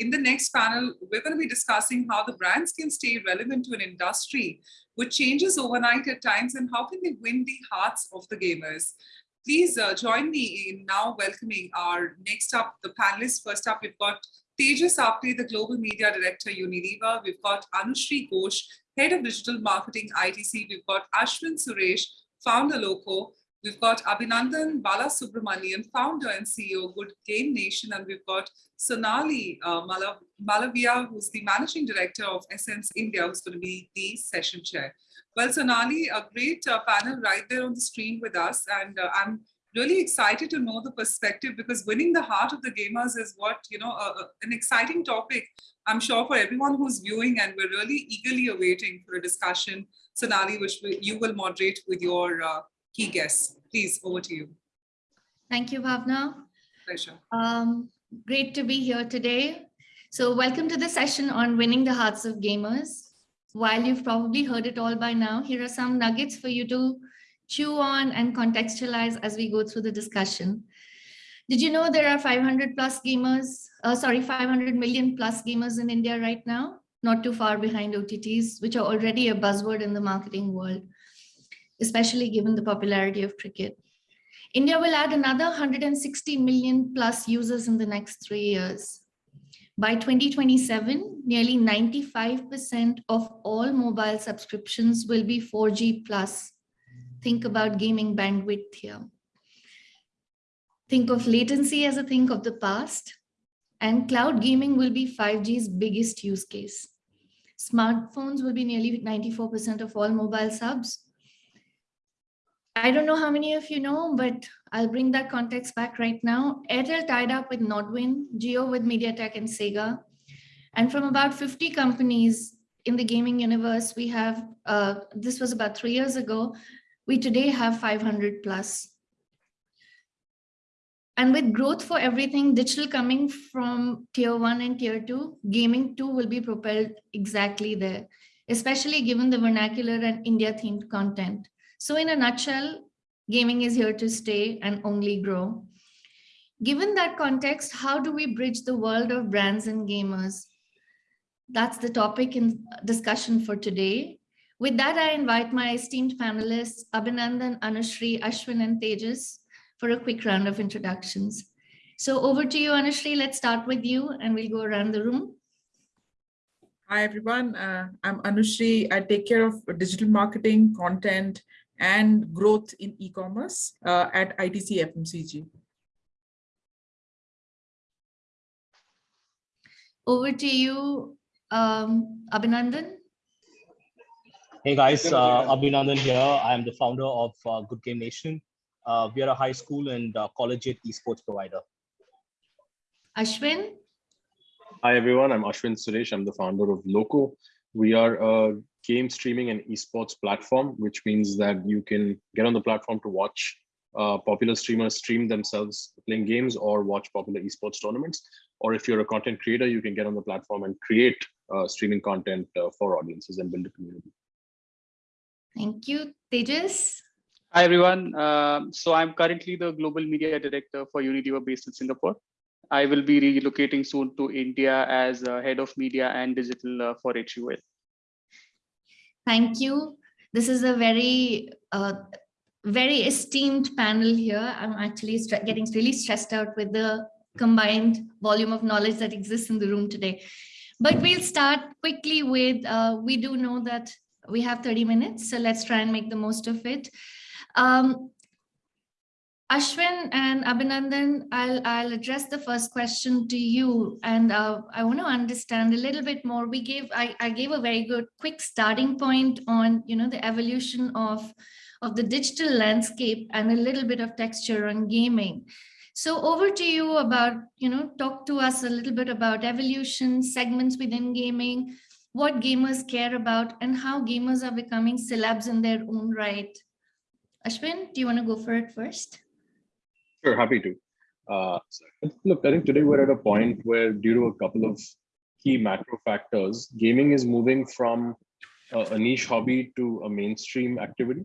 in the next panel, we're going to be discussing how the brands can stay relevant to an industry which changes overnight at times and how can they win the hearts of the gamers. Please uh, join me in now welcoming our next up, the panelists. First up, we've got Tejas Apte, the Global Media Director, Unilever. We've got Anushri Ghosh, Head of Digital Marketing, ITC. We've got Ashwin Suresh, Founder Loco. We've got Abhinandan Balasubramanian, founder and CEO, Good Game Nation, and we've got Sonali uh, Malavia, who's the managing director of Essence India, who's going to be the session chair. Well, Sonali, a great uh, panel right there on the screen with us, and uh, I'm really excited to know the perspective because winning the heart of the gamers is what, you know, an exciting topic, I'm sure for everyone who's viewing and we're really eagerly awaiting for a discussion, Sonali, which you will moderate with your uh, key guests. Please, over to you. Thank you, Bhavna. Pleasure. Um, great to be here today. So welcome to the session on winning the hearts of gamers. While you've probably heard it all by now, here are some nuggets for you to chew on and contextualize as we go through the discussion. Did you know there are 500 plus gamers, uh, sorry, 500 million plus gamers in India right now? Not too far behind OTTs, which are already a buzzword in the marketing world especially given the popularity of cricket. India will add another 160 million plus users in the next three years. By 2027, nearly 95% of all mobile subscriptions will be 4G plus. Think about gaming bandwidth here. Think of latency as a thing of the past, and cloud gaming will be 5G's biggest use case. Smartphones will be nearly 94% of all mobile subs, I don't know how many of you know, but I'll bring that context back right now. Airtel tied up with Nodwin, Jio with MediaTek and Sega. And from about 50 companies in the gaming universe, we have, uh, this was about three years ago, we today have 500 plus. And with growth for everything digital coming from tier one and tier two, gaming too will be propelled exactly there, especially given the vernacular and India themed content. So in a nutshell, gaming is here to stay and only grow. Given that context, how do we bridge the world of brands and gamers? That's the topic in discussion for today. With that, I invite my esteemed panelists, Abhinandan, Anushri, Ashwin, and Tejas for a quick round of introductions. So over to you, Anushri. Let's start with you and we'll go around the room. Hi, everyone. Uh, I'm Anushri. I take care of digital marketing, content, and growth in e-commerce uh, at ITC FMCG. Over to you, um, Abhinandan. Hey guys, uh, Abhinandan here. I am the founder of uh, Good Game Nation. Uh, we are a high school and uh, collegiate esports provider. Ashwin. Hi everyone, I'm Ashwin Suresh. I'm the founder of Loco. We are a game streaming and esports platform, which means that you can get on the platform to watch uh, popular streamers stream themselves playing games or watch popular esports tournaments. Or if you're a content creator, you can get on the platform and create uh, streaming content uh, for audiences and build a community. Thank you. Tejas? Hi, everyone. Um, so I'm currently the Global Media Director for Unilever based in Singapore. I will be relocating soon to India as head of media and digital uh, for HUL. Thank you. This is a very, uh, very esteemed panel here. I'm actually getting really stressed out with the combined volume of knowledge that exists in the room today. But we'll start quickly with, uh, we do know that we have 30 minutes, so let's try and make the most of it. Um, Ashwin and Abhinandan, I'll, I'll address the first question to you. And uh, I want to understand a little bit more. We gave, I, I gave a very good quick starting point on, you know, the evolution of, of the digital landscape and a little bit of texture on gaming. So over to you about, you know, talk to us a little bit about evolution, segments within gaming, what gamers care about and how gamers are becoming celebs in their own right. Ashwin, do you want to go for it first? Sure, happy to. Uh, look, I think today we're at a point where due to a couple of key macro factors, gaming is moving from a, niche hobby to a mainstream activity.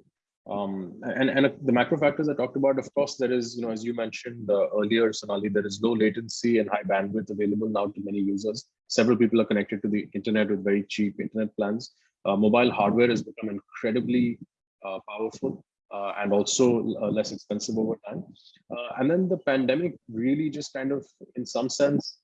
Um, and, and the macro factors I talked about, of course, there is, you know, as you mentioned uh, earlier, Sonali, there is low latency and high bandwidth available now to many users. Several people are connected to the internet with very cheap internet plans. Uh, mobile hardware has become incredibly uh, powerful uh, and also uh, less expensive over time. Uh, and then the pandemic really just kind of, in some sense,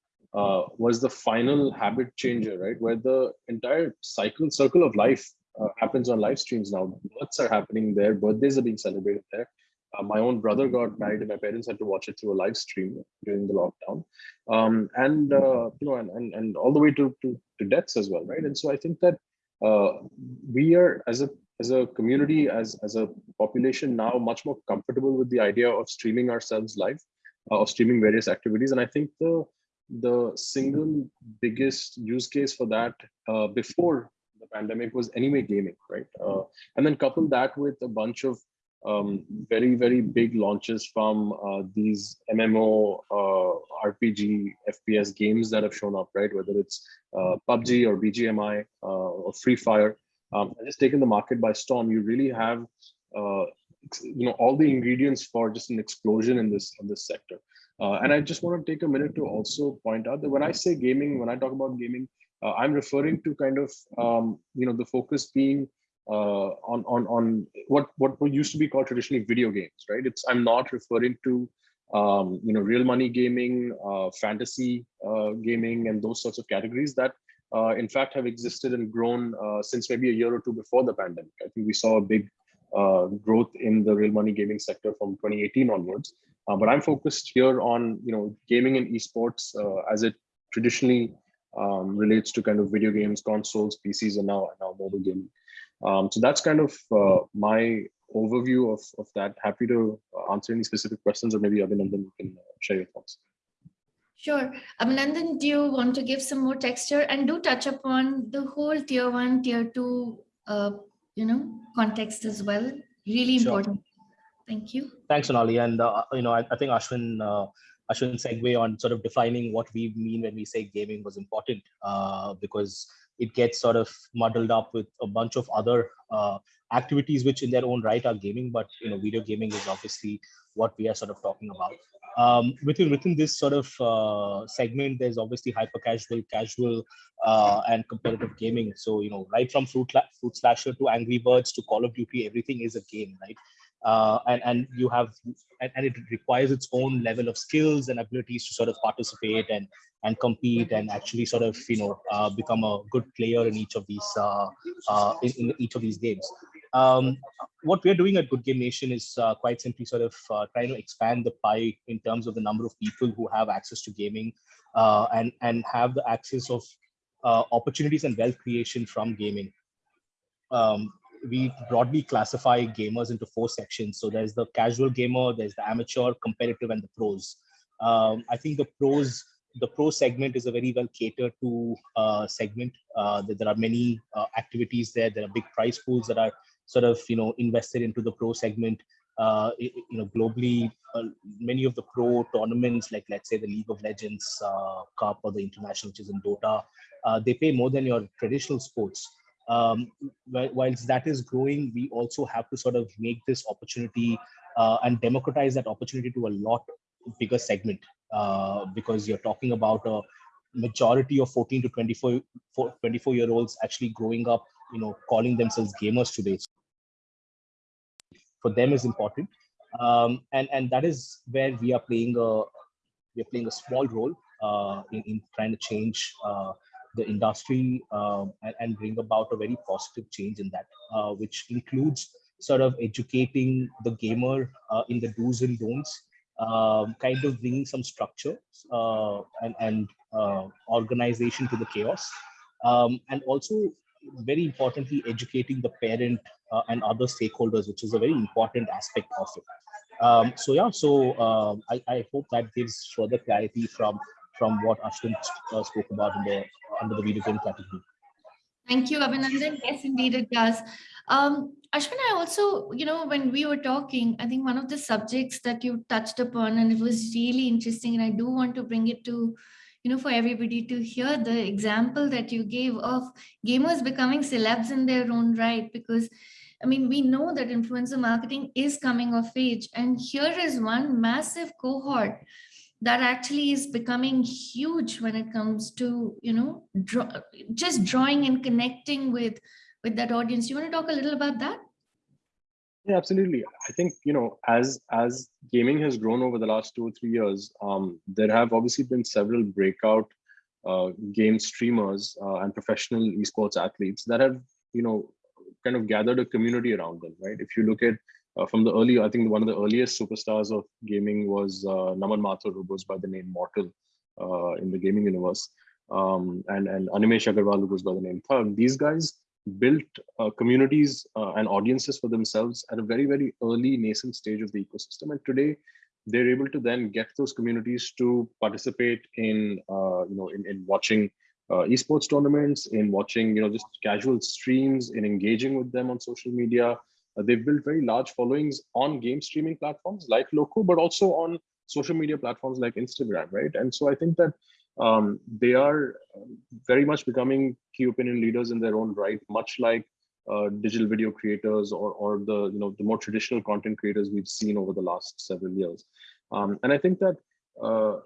was the final habit changer, right? Where the entire cycle, circle of life uh, happens on live streams now. Births are happening there, birthdays are being celebrated there. Uh, my own brother got married and my parents had to watch it through a live stream during the lockdown. Um, and, uh, you know, and, and, and all the way to, to, to deaths as well, right? And so I think that uh, we are, as a as a community, as, as a population now much more comfortable with the idea of streaming ourselves live, uh, of streaming various activities. And I think the, the single biggest use case for that uh, before the pandemic was anyway gaming, right? Uh, and then couple that with a bunch of um, very, very big launches from uh, these MMO, uh, RPG, FPS games that have shown up, right? Whether it's uh, PUBG or BGMI uh, or Free Fire, um, just taken the market by storm. You really have, uh, you know, all the ingredients for just an explosion in this in this sector. Uh, and I just want to take a minute to also point out that when I say gaming, when I talk about gaming, uh, I'm referring to kind of, um, you know, the focus being uh, on on on what what used to be called traditionally video games, right? It's I'm not referring to um, you know real money gaming, uh, fantasy uh, gaming, and those sorts of categories that uh, in fact have existed and grown uh, since maybe a year or two before the pandemic. I think we saw a big uh, growth in the real money gaming sector from 2018 onwards. Uh, but I'm focused here on you know gaming and esports uh, as it traditionally um, relates to kind of video games, consoles, PCs, and now now mobile gaming. Um, so that's kind of uh, my overview of, of that. Happy to answer any specific questions, or maybe Abhinandan, you can share your thoughts. Sure. Abhinandan, do you want to give some more texture and do touch upon the whole tier one, tier two, uh, you know, context as well? Really Sure. important. Thank you. Thanks, Sonali. And, uh, you know, I, I think Ashwin, uh, Ashwin segue on sort of defining what we mean when we say gaming was important uh, because it gets sort of muddled up with a bunch of other uh, activities which in their own right are gaming, but, you know, video gaming is obviously what we are sort of talking about. Um, within within this sort of uh, segment, there's obviously hyper casual, casual, uh, and competitive gaming. So you know, right from Fruit Fruit Slasher to Angry Birds to Call of Duty, everything is a game, right? Uh, and and you have and, and, it requires its own level of skills and abilities to sort of participate and and compete and actually sort of you know uh, become a good player in each of these uh, uh, in, in, each of these games. Um, what we're doing at Good Game Nation is uh, quite simply sort of uh, trying to expand the pie in terms of the number of people who have access to gaming uh, and, and have the access of uh, opportunities and wealth creation from gaming. Um, we broadly classify gamers into four sections. So there's the casual gamer, there's the amateur, competitive, and the pros. Um, I think the pros the pro segment is a very well catered to uh, segment. Uh, there are many uh, activities there. There are big prize pools that are sort of you know invested into the pro segment. Uh, you know, globally, uh, many of the pro tournaments, like let's say the League of Legends uh, Cup or the international, which is in Dota, uh, they pay more than your traditional sports. Um, whilst that is growing, we also have to sort of make this opportunity uh, and democratize that opportunity to a lot bigger segment uh, because you're talking about a majority of 14 to 24, 24 year olds actually growing up, you know, calling themselves gamers today for them is important. Um, and, and that is where we are playing a, we are playing a small role uh, in, in trying to change uh, the industry um, and, and, bring about a very positive change in that, uh, which includes sort of educating the gamer uh, in the do's and don'ts, um, kind of bringing some structure uh, and, and uh, organization to the chaos, um, and also very importantly, educating the parent uh, and other stakeholders, which is a very important aspect of it. Um, so yeah, so uh, I, I, hope that gives further clarity from from what Ashwin uh, spoke about in the under the video game category. Thank you, Abhinandan. Yes, indeed it does. Um, Ashwin, I also, you know, when we were talking, I think one of the subjects that you touched upon, and it was really interesting, and I do want to bring it to you know, for everybody to hear the example that you gave of gamers becoming celebs in their own right, because I mean, we know that influencer marketing is coming of age. And here is one massive cohort that actually is becoming huge when it comes to, you know, draw, just drawing and connecting with, with that audience. You want to talk a little about that? Yeah, absolutely. I think you know, as as gaming has grown over the last two or three years, um, there have obviously been several breakout uh, game streamers uh, and professional esports athletes that have you know kind of gathered a community around them. Right. If you look at uh, from the early, I think one of the earliest superstars of gaming was uh, Naman Mathur, who goes by the name Mortal uh, in the gaming universe, um, and and Animesh Agarwal, who goes by the name Thug. These guys built uh, communities uh, and audiences for themselves at a very very early nascent stage of the ecosystem. And today they're able to then get those communities to participate in uh, you know in, in watching uh, esports tournaments in watching you know just casual streams in engaging with them on social media. Uh, they've built very large followings on game streaming platforms like loco but also on social media platforms like instagram right? And so i think that um, they are um, very much becoming key opinion leaders in their own right, much like uh, digital video creators or, or the you know the more traditional content creators we've seen over the last several years. Um, and I think that uh,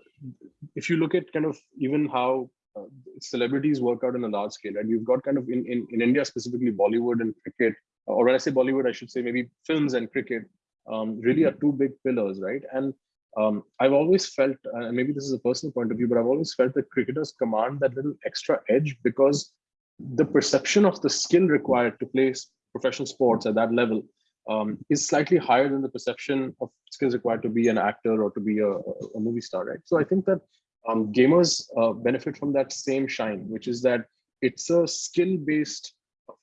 if you look at kind of even how uh, celebrities work out in a large scale, and you've got kind of in, in, in India specifically Bollywood and cricket, or when I say Bollywood, I should say maybe films and cricket um, really are two big pillars, right? And um, I've always felt, and uh, maybe this is a personal point of view, but I've always felt that cricketers command that little extra edge because the perception of the skill required to play professional sports at that level um, is slightly higher than the perception of skills required to be an actor or to be a, a movie star, right? So I think that um, gamers uh, benefit from that same shine, which is that it's a skill-based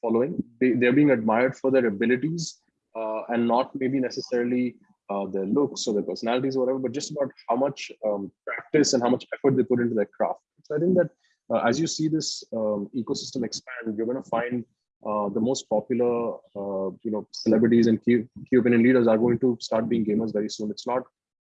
following. They, they're being admired for their abilities uh, and not maybe necessarily uh, their looks or their personalities or whatever, but just about how much um, practice and how much effort they put into their craft. So I think that uh, as you see this um, ecosystem expand, you're going to find uh, the most popular, uh, you know, celebrities and key, opinion leaders are going to start being gamers very soon. It's not,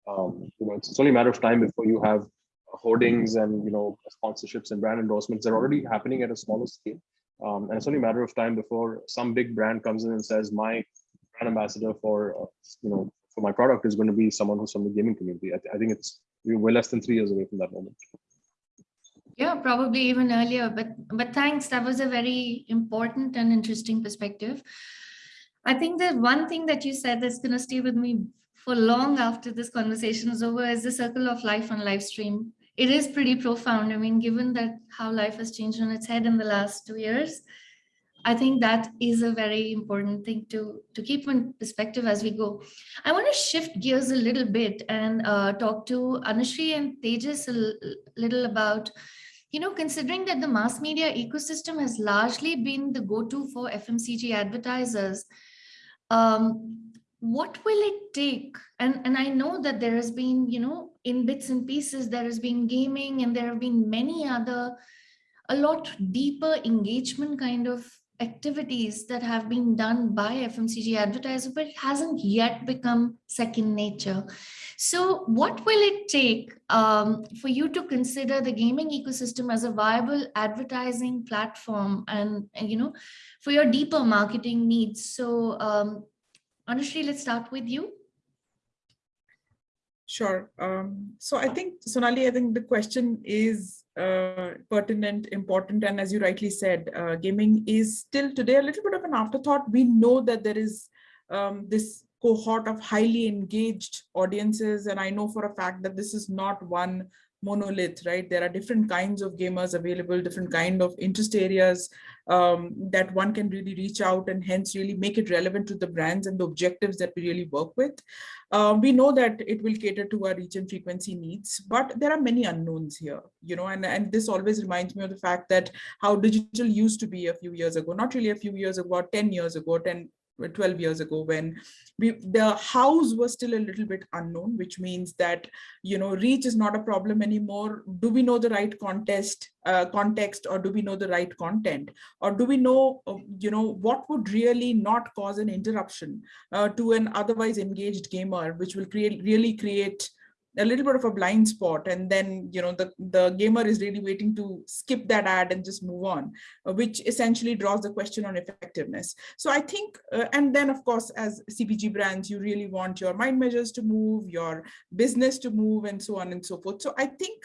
um, you know, it's, only a matter of time before you have hoardings and you know sponsorships and brand endorsements. They're already happening at a smaller scale, um, and it's only a matter of time before some big brand comes in and says, "My brand ambassador for uh, you know for my product is going to be someone who's from the gaming community. I, th I think it's we're less than three years away from that moment. Yeah, probably even earlier, but but thanks. That was a very important and interesting perspective. I think that one thing that you said that's going to stay with me for long after this conversation is over is the circle of life on live stream. It is pretty profound. I mean, given that how life has changed on its head in the last two years, I think that is a very important thing to, to keep in perspective as we go. I want to shift gears a little bit and uh, talk to Anushree and Tejas a little about, you know, considering that the mass media ecosystem has largely been the go-to for FMCG advertisers, um, what will it take? And, and I know that there has been, you know, in bits and pieces, there has been gaming and there have been many other, a lot deeper engagement kind of activities that have been done by FMCG advertisers, but it hasn't yet become second nature. So what will it take um, for you to consider the gaming ecosystem as a viable advertising platform and, and you know, for your deeper marketing needs? So um, Anushree, let's start with you. Sure. Um, so I think, Sonali, I think the question is pertinent, important, and as you rightly said, uh, gaming is still today a little bit of an afterthought. We know that there is um, this cohort of highly engaged audiences, and I know for a fact that this is not one monolith, right? There are different kinds of gamers available, different kind of interest areas um, that one can really reach out and hence really make it relevant to the brands and the objectives that we really work with. Uh, we know that it will cater to our reach and frequency needs, but there are many unknowns here, you know, and, and this always reminds me of the fact that how digital used to be a few years ago, not really a few years ago, 10 years ago, 10, 12 years ago when we the house was still a little bit unknown which means that you know reach is not a problem anymore. Do we know the right contest uh, context or do we know the right content? Or do we know uh, you know what would really not cause an interruption uh, to an otherwise engaged gamer which will create really create a little bit of a blind spot and then you know the the gamer is really waiting to skip that ad and just move on uh, which essentially draws the question on effectiveness. So i think uh, and then of course as cpg brands you really want your mind measures to move your business to move and so on and so forth. So i think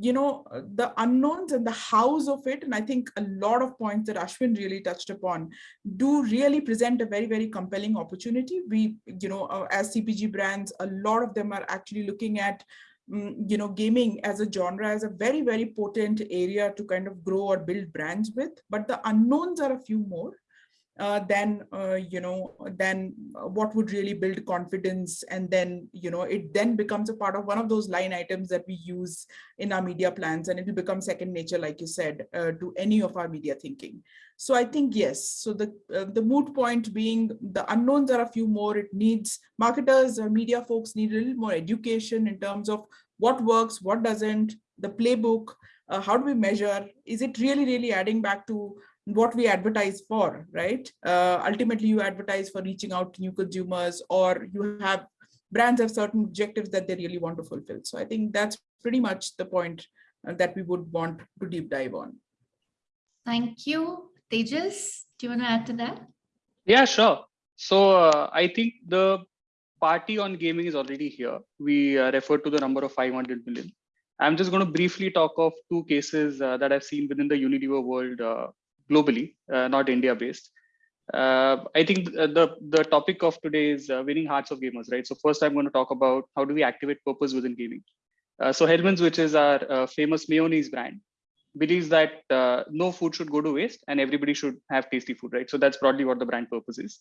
you know the unknowns and the hows of it and i think a lot of points that ashwin really touched upon do really present a very very compelling opportunity. We you know uh, as cpg brands a lot of them are actually looking at um, you know gaming as a genre as a very very potent area to kind of grow or build brands with. But the unknowns are a few more uh, then uh, you know then what would really build confidence? And then you know it then becomes a part of one of those line items that we use in our media plans and it will become second nature like you said uh, to any of our media thinking. So i think yes so the uh, the moot point being the unknowns are a few more. It needs marketers or media folks need a little more education in terms of what works what doesn't the playbook uh, how do we measure? Is it really really adding back to what we advertise for, right? Uh, ultimately, you advertise for reaching out to new consumers or you have brands have certain objectives that they really want to fulfill. So I think that's pretty much the point uh, that we would want to deep dive on. Thank you. Tejas, do you want to add to that? Yeah, sure. So uh, I think the party on gaming is already here. We uh, refer to the number of 500 million. I'm just going to briefly talk of two cases uh, that I've seen within the Unilever world uh, globally, uh, not India based. Uh, I think the the topic of today is uh, winning hearts of gamers, right? So first, I'm going to talk about how do we activate purpose within gaming. so Hellmann's, which is our famous mayonnaise brand, believes that uh, no food should go to waste and everybody should have tasty food, right? So that's broadly what the brand purpose is.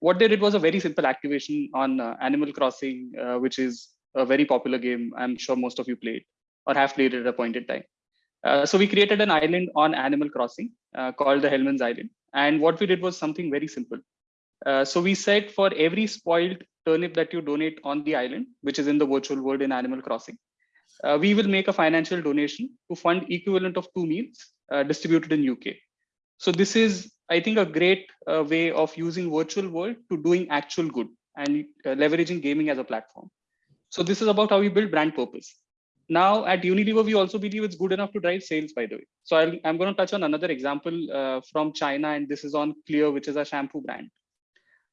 What they did was a very simple activation on uh, Animal Crossing, uh, which is a very popular game. I'm sure most of you played or have played it at a point in time. Uh, so we created an island on Animal Crossing uh, called the Hellmann's Island. And what we did was something very simple. Uh, so we said for every spoiled turnip that you donate on the island, which is in the virtual world in Animal Crossing, uh, we will make a financial donation to fund equivalent of two meals uh, distributed in UK. So this is, I think, a great uh, way of using virtual world to doing actual good and leveraging gaming as a platform. So this is about how we build brand purpose. Now at Unilever, we also believe it's good enough to drive sales, by the way. So i am going to touch on another example uh, from China, and this is on Clear, which is a shampoo brand.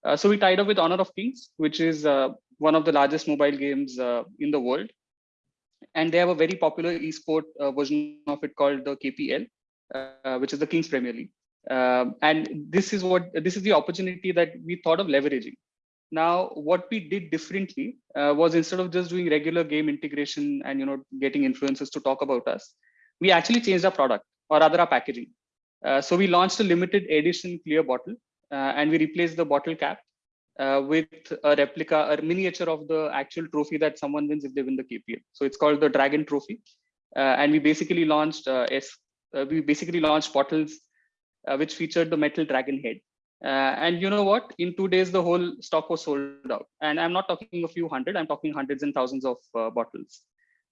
Uh, so we tied up with Honor of Kings, which is uh, one of the largest mobile games uh, in the world. And they have a very popular esport uh, version of it called the KPL, uh, which is the Kings Premier League. And this is what this is the opportunity that we thought of leveraging. Now, what we did differently uh, was instead of just doing regular game integration and you know getting influencers to talk about us, we actually changed our product or rather our packaging. Uh, so we launched a limited edition clear bottle uh, and we replaced the bottle cap uh, with a replica, a miniature of the actual trophy that someone wins if they win the KPL. So it's called the Dragon Trophy. Uh, and we basically launched uh, S, we basically launched bottles which featured the metal dragon head. Uh, and you know what? In two days, the whole stock was sold out. And I'm not talking a few hundred, I'm talking hundreds and thousands of uh, bottles.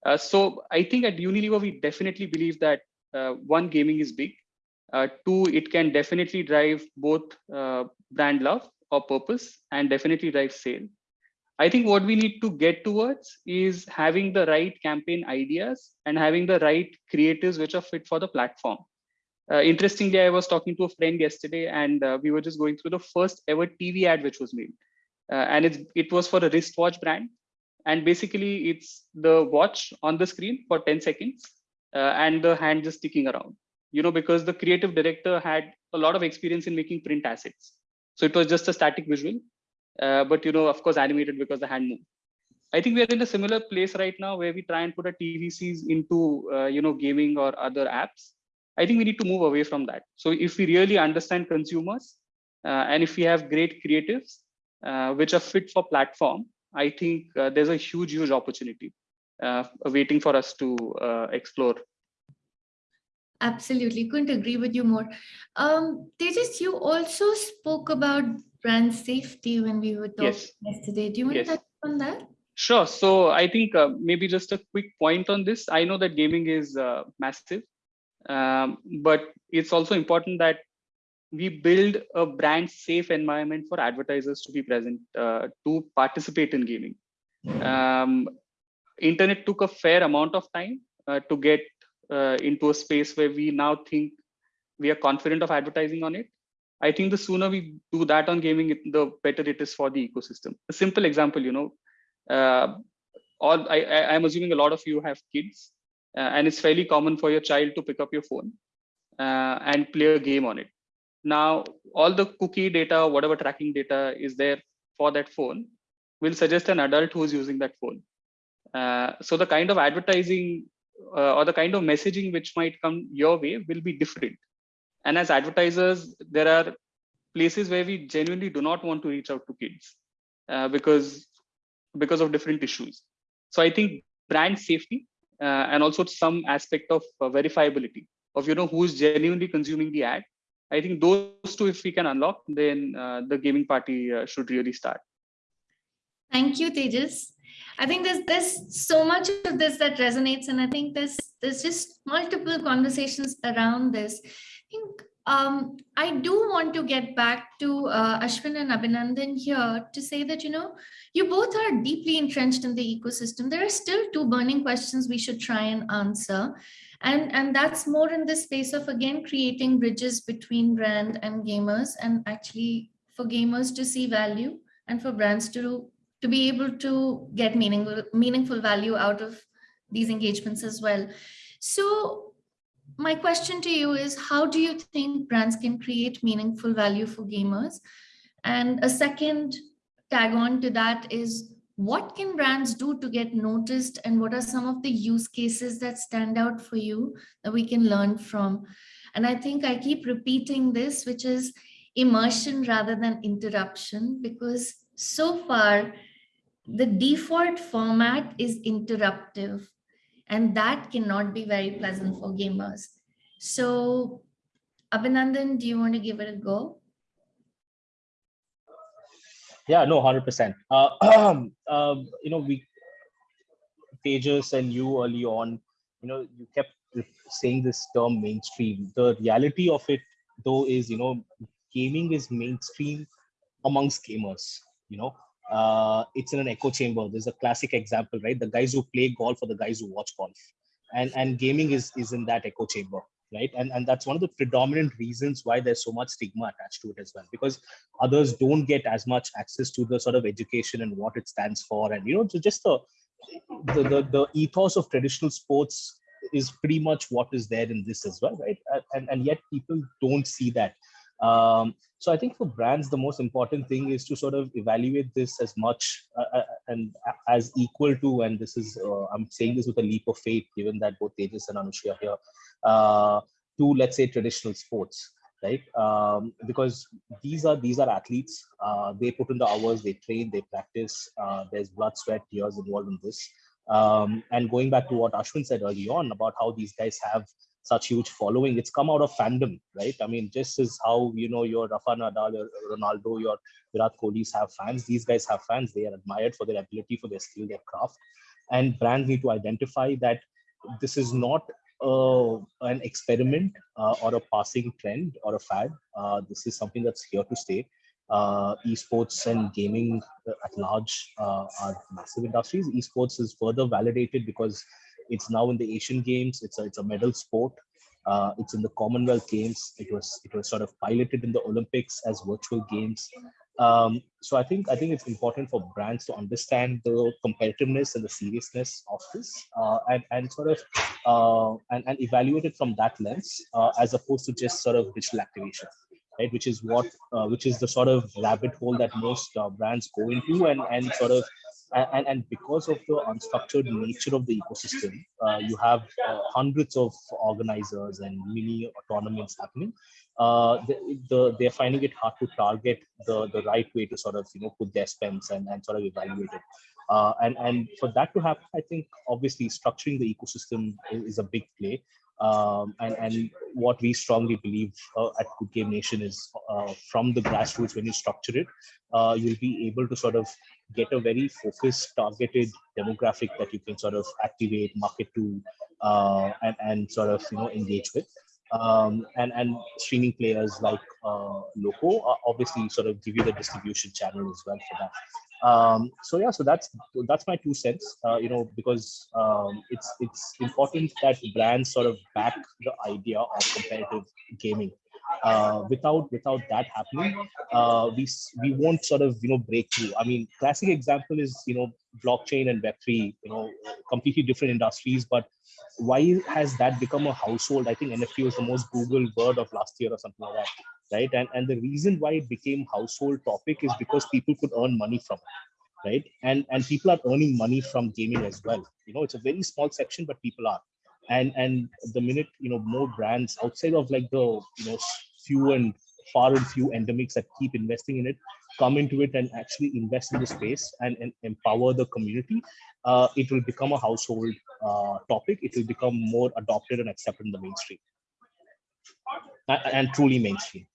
Uh, so I think at Unilever, we definitely believe that uh, one, gaming is big. Uh, two, it can definitely drive both uh, brand love or purpose and definitely drive sale. I think what we need to get towards is having the right campaign ideas and having the right creatives which are fit for the platform. Uh, interestingly, I was talking to a friend yesterday and uh, we were just going through the first ever TV ad which was made. Uh, and it, it was for a wristwatch brand. And basically it's the watch on the screen for 10 seconds uh, and the hand just sticking around, you know, because the creative director had a lot of experience in making print assets. So it was just a static visual, uh, but, you know, of course, animated because the hand moved. I think we are in a similar place right now where we try and put a TVCs into, uh, you know, gaming or other apps I think we need to move away from that. So if we really understand consumers uh, and if we have great creatives uh, which are fit for platform, I think uh, there's a huge, huge opportunity uh, waiting for us to uh, explore. Absolutely, couldn't agree with you more. Um, Tejas, you also spoke about brand safety when we were talking yes. yesterday. Do you want yes. to touch on that? Sure. So I think uh, maybe just a quick point on this. I know that gaming is massive um, but it's also important that we build a brand safe environment for advertisers to be present uh, to participate in gaming. Um, internet took a fair amount of time uh, to get uh, into a space where we now think we are confident of advertising on it. I think the sooner we do that on gaming, the better it is for the ecosystem. A simple example, you know, uh, all I, I, I'm assuming a lot of you have kids, and it's fairly common for your child to pick up your phone uh, and play a game on it. Now, all the cookie data, whatever tracking data is there for that phone, will suggest an adult who's using that phone. Uh, so the kind of advertising uh, or the kind of messaging which might come your way will be different. And as advertisers, there are places where we genuinely do not want to reach out to kids uh, because because of different issues. So I think brand safety uh, and also some aspect of uh, verifiability of you know who's genuinely consuming the ad. I think those two, if we can unlock, then uh, the gaming party uh, should really start. Thank you, Tejas. I think there's there's so much of this that resonates, and I think there's there's just multiple conversations around this. I think um, I do want to get back to uh, Ashwin and Abhinandan here to say that you know you both are deeply entrenched in the ecosystem. There are still two burning questions we should try and answer. And, and that's more in the space of again creating bridges between brand and gamers and actually for gamers to see value and for brands to to be able to get meaningful meaningful value out of these engagements as well. So my question to you is how do you think brands can create meaningful value for gamers? And a second tag on to that is what can brands do to get noticed and what are some of the use cases that stand out for you that we can learn from? And I think I keep repeating this, which is immersion rather than interruption, because so far the default format is interruptive and that cannot be very pleasant for gamers. So Abhinandan, do you want to give it a go? Yeah, no, hundred percent. Uh, um, you know, we, Tejas and you early on, you know, you kept saying this term mainstream. The reality of it, though, is you know, gaming is mainstream amongst gamers. You know, uh, it's in an echo chamber. There's a classic example, right? The guys who play golf or the guys who watch golf, and and gaming is is in that echo chamber right? And and that's one of the predominant reasons why there's so much stigma attached to it as well because others don't get as much access to the sort of education and what it stands for. And you know so just the the the, the ethos of traditional sports is pretty much what is there in this as well right? And and yet people don't see that um, so i think for brands the most important thing is to sort of evaluate this as much uh, and as equal to and this is uh, i'm saying this with a leap of faith given that both tejas and anushri are here uh, to let's say traditional sports right? Um, because these are these are athletes. Uh, they put in the hours they train they practice uh, there's blood sweat tears involved in this. Um, and going back to what ashwin said early on about how these guys have such huge following it's come out of fandom right i mean just as how you know your rafa nadal your ronaldo your virat kohli's have fans these guys have fans they are admired for their ability for their skill their craft and brands need to identify that this is not uh, an experiment uh, or a passing trend or a fad. Uh, this is something that's here to stay. Uh, esports and gaming at large uh, are massive industries. Esports is further validated because it's now in the Asian Games. It's a, it's a medal sport. Uh, it's in the Commonwealth Games. It was it was sort of piloted in the Olympics as virtual games. Um, so I think I think it's important for brands to understand the competitiveness and the seriousness of this, uh, and and sort of uh, and and evaluate it from that lens, uh, as opposed to just sort of digital activation, right? Which is what uh, which is the sort of rabbit hole that most uh, brands go into, and and sort of and, and because of the unstructured nature of the ecosystem, uh, you have uh, hundreds of organizers and mini tournaments happening. Uh, the, the, they're finding it hard to target the, the right way to sort of you know put their spends and, and sort of evaluate it. Uh, and and for that to happen, I think obviously structuring the ecosystem is, is a big play. Um, and, and what we strongly believe uh, at Good Game Nation is uh, from the grassroots, when you structure it, uh, you'll be able to sort of get a very focused, targeted demographic that you can sort of activate, market to, uh, and, and sort of you know engage with. Um, and and streaming players like uh, Loco obviously sort of give you the distribution channel as well for that. Um, so yeah, so that's that's my two cents. Uh, you know, because um, it's it's important that brands sort of back the idea of competitive gaming. Uh, without without that happening, uh, we we won't sort of you know break through. I mean, classic example is you know blockchain and Web three. You know, completely different industries, but why has that become a household? I think NFT was the most Google word of last year or something like that right and and the reason why it became household topic is because people could earn money from it right and and people are earning money from gaming as well you know it's a very small section but people are and and the minute you know more brands outside of like the you know few and far and few endemics that keep investing in it come into it and actually invest in the space and, and empower the community uh, it will become a household uh, topic. It will become more adopted and accepted in the mainstream. A- and truly mainstream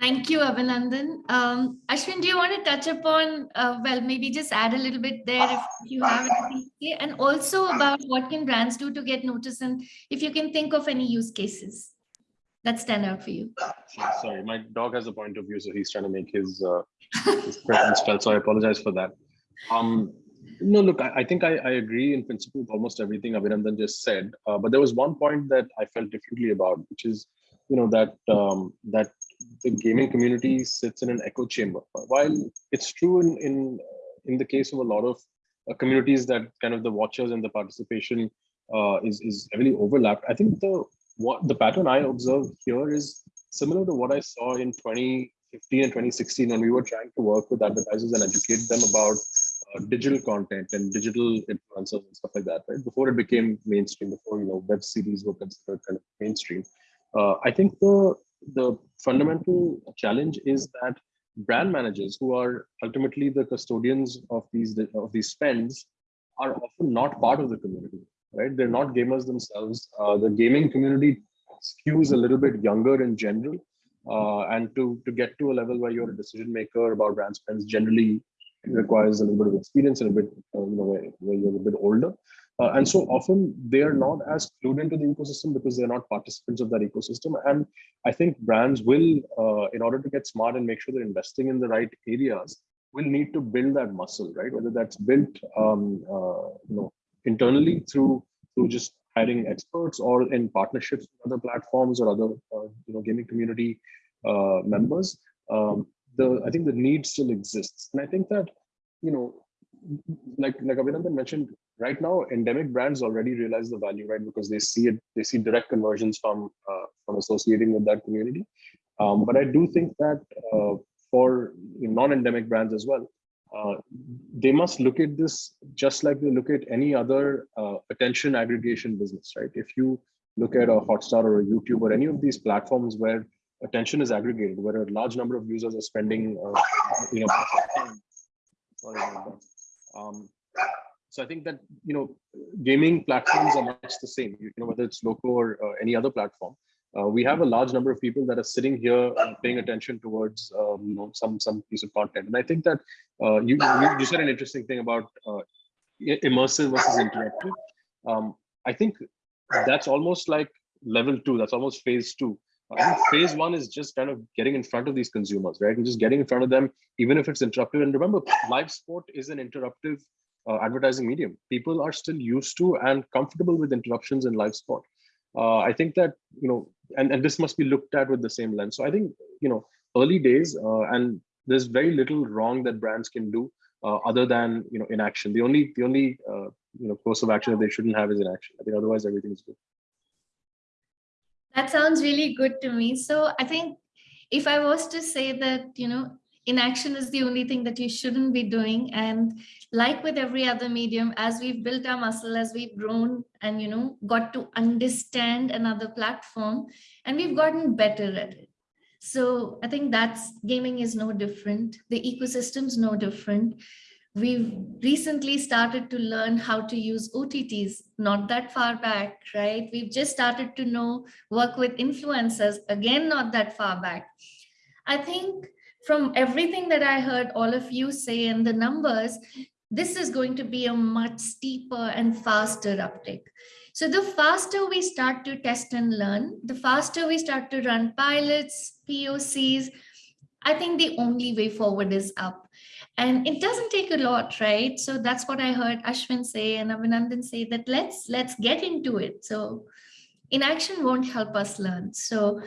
Thank you, Abhinandan. Um, Ashwin, do you want to touch upon, uh, well, maybe just add a little bit there if you have anything and also about what can brands do to get noticed and if you can think of any use cases that stand out for you. Sorry, my dog has a point of view, so he's trying to make his, uh, his presence felt. So I apologize for that. Um, no, look, I, I think I, I agree in principle with almost everything Abhinandan just said. Uh, but there was one point that I felt differently about, which is, you know, that um, that the gaming community sits in an echo chamber. While it's true in in in the case of a lot of uh, communities that kind of the watchers and the participation uh, is is heavily overlapped. I think the what the pattern I observe here is similar to what I saw in 2015 and 2016 when we were trying to work with advertisers and educate them about uh, digital content and digital influencers and stuff like that. Right before it became mainstream, before you know web series were considered kind of mainstream. Uh, I think the the fundamental challenge is that brand managers who are ultimately the custodians of these of these spends are often not part of the community right? They're not gamers themselves. Uh, the gaming community skews a little bit younger in general uh, and to to get to a level where you're a decision maker about brand spends generally requires a little bit of experience and a bit uh, you know where, where you're a bit older uh, and so often they are not as clued into the ecosystem because they're not participants of that ecosystem. And I think brands will, uh, in order to get smart and make sure they're investing in the right areas, will need to build that muscle, right? Whether that's built, um, uh, you know, internally through through just hiring experts or in partnerships with other platforms or other, uh, you know, gaming community uh, members. Um, the I think the need still exists, and I think that, you know, like like Abhinandan mentioned, right now endemic brands already realize the value right? Because they see it they see direct conversions from uh, from associating with that community. Um, but i do think that uh, for non-endemic brands as well uh, they must look at this just like they look at any other uh, attention aggregation business right? If you look at a hotstar or a youtube or any of these platforms where attention is aggregated where a large number of users are spending uh, you know sorry. Um, so I think that you know gaming platforms are much the same. You know whether it's Loco or uh, any other platform, uh, we have a large number of people that are sitting here paying attention towards um, you know some some piece of content. And I think that uh, you, you you said an interesting thing about uh, immersive versus interactive. Um, I think that's almost like level two. That's almost phase two. I think phase one is just kind of getting in front of these consumers, right? And just getting in front of them, even if it's interruptive. And remember, live sport is an interruptive uh, advertising medium. People are still used to and comfortable with interruptions in live sport. Uh, I think that, you know, and, and this must be looked at with the same lens. So I think, you know, early days uh, and there's very little wrong that brands can do uh, other than, you know, inaction. The only, the only, uh, you know, course of action that they shouldn't have is inaction. I think otherwise everything is good. That sounds really good to me. So I think if I was to say that, you know, inaction is the only thing that you shouldn't be doing. And like with every other medium, as we've built our muscle, as we've grown and, you know, got to understand another platform and we've gotten better at it. So I think that's gaming is no different. The ecosystem's no different. We've recently started to learn how to use OTTs, not that far back, right? We've just started to know, work with influencers, again, not that far back. I think from everything that I heard all of you say and the numbers, this is going to be a much steeper and faster uptake. So the faster we start to test and learn, the faster we start to run pilots, POCs, I think the only way forward is up. And it doesn't take a lot, right? So that's what I heard Ashwin say and Abhinandan say that let's let's get into it. So inaction won't help us learn. So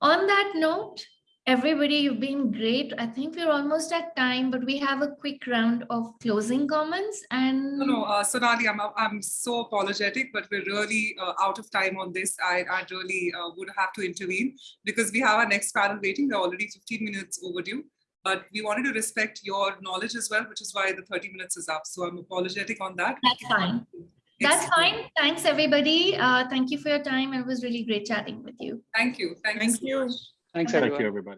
on that note, everybody, you've been great. I think we're almost at time, but we have a quick round of closing comments and No, no, uh, Sonali, I'm, I'm so apologetic, but we're really uh, out of time on this. I, I really uh, would have to intervene because we have our next panel waiting. We're already 15 minutes overdue, but we wanted to respect your knowledge as well, which is why the 30 minutes is up. So I'm apologetic on that. that's fine. That's It's- fine. Thanks, everybody. Uh, thank you for your time. It was really great chatting with you. Thank you. Thank, Thank so you. much. Thanks, Thank everyone. Thank you, everybody.